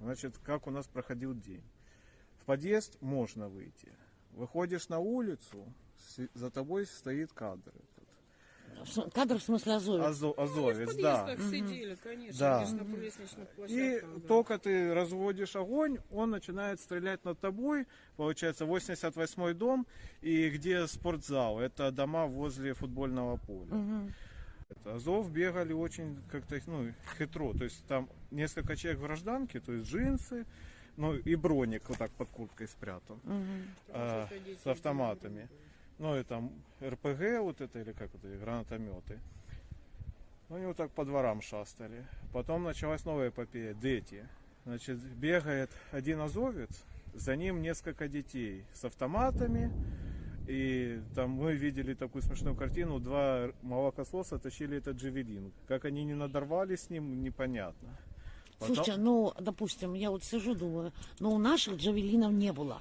Значит, как у нас проходил день. В подъезд можно выйти. Выходишь на улицу, за тобой стоит кадр. этот. Кадр в смысле Азовец. Азо- Ну, Азовец, в да. сидели, конечно, Да. конечно, на лестничных И да. только ты разводишь огонь, он начинает стрелять над тобой. Получается, 88-й дом, и где спортзал. Это дома возле футбольного поля. Мгм. Это Азов бегали очень как-то ну, хитро. То есть там несколько человек в гражданке, то есть джинсы, ну и броник вот так под курткой спрятан. Мгм. а, с автоматами. Ну и там РПГ вот это или как это, гранатометы. Ну они вот так по дворам шастали. Потом началась новая эпопея, дети. Значит, бегает один азовец, за ним несколько детей с автоматами. И там мы видели такую смешную картину, два молокососа тащили этот джевелин. Как они не надорвались с ним, непонятно. Потом- Слушайте, ну, допустим, я вот сижу, думаю, но у наших джавелинов не было.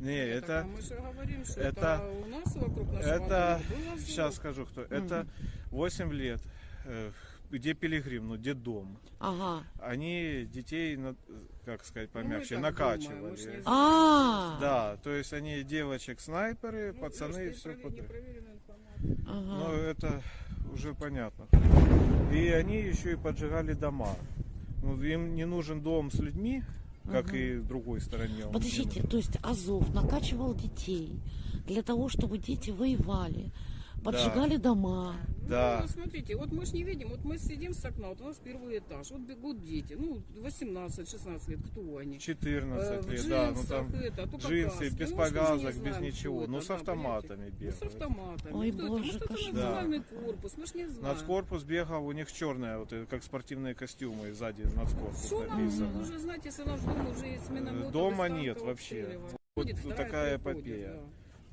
Не, Нет, это... так, а мы же говорим, что это- это, у нас вокруг нашего Это, дома был Азов. сейчас скажу кто. Это 8 лет. Где Пилигрим, ну, дом. Ага. Они детей, как сказать Ну, помягче, думаем, накачивали. мы ж не А, Да, то есть они девочек снайперы, Ну, пацаны, просто все подряд. Ну, ага. это уже понятно. И они еще и поджигали дома. Ну, им не нужен дом с людьми, как Мгм. и в другой стороне. он не Подождите, то есть Азов накачивал детей для того, чтобы дети воевали, поджигали дома. Да. Ну, смотрите, вот мы же не видим, вот мы сидим с окна, вот у нас первый этаж, вот бегут дети, ну, 18-16 лет, кто они? Э, 14 в лет, да, ну там это, только джинсы, каски. без Ну, не повязок, без знаем, ничего. Ну, это, с да, автоматами понимаете? Ну, бегают. с автоматами. Ой, Кто это? боже, Может, это национальный корпус, мы ж не знаем. Нацкорпус бегал, у них черная, вот это, как спортивные костюмы, сзади нацкорпус Что нам написано. уже, знаете, если наш дом уже из миномета Дома нет вообще. Вот такая эпопея. да.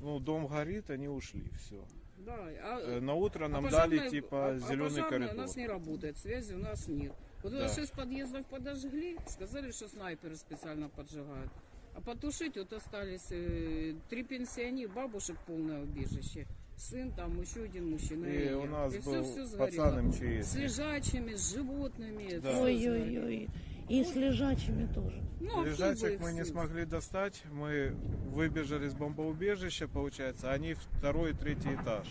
Ну, дом горит, они ушли, все. Да, а, На утро нам а дали типа а- а зеленый пожарная коридор. у нас не работает, связи у нас нет. Вот Да. шесть подъездов подожгли, сказали, что снайперы специально поджигают. А потушить вот остались э, три пенсионера, бабушек полное убежище. Сын там, еще один мужчина. И я. у нас И был всё сгорело. пацан С МЧС. лежачими, с животными. Да. Ой-ой-ой. И с лежачими тоже. Ну, а кто бы Лежачек их мы не смогли достать. Мы выбежали с бомбоубежища, получается. Они второй и третий этаж.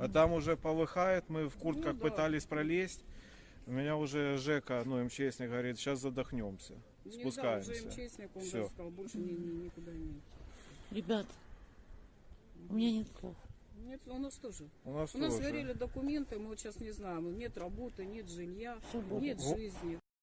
А там уже полыхает, мы в куртках Ну да. пытались пролезть. У меня уже Жека, ну, МЧСник говорит, сейчас задохнемся. Не, да, Спускаемся. уже МЧСник, он даже сказал, больше ни- ни- никуда не. Ребят, у меня нет слов. Нет, у нас тоже. У нас У нас тоже. сгорели документы, мы вот сейчас не знаем, нет работы, нет жилья, будет. нет Го- жизни.